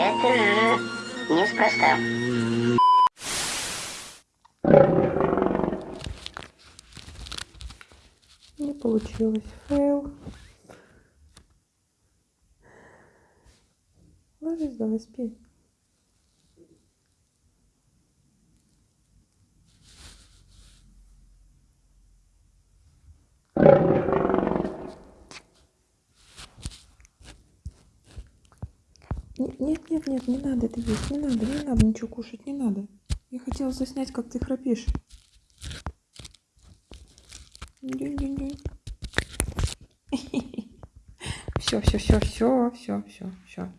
Это э, неспроста. Не получилось. Фейл. Ложись, давай спи. Нет, нет, нет, не надо это есть, не надо, не надо ничего кушать, не надо. Я хотела заснять, как ты храпишь. Все, все, все, все, все, все, все.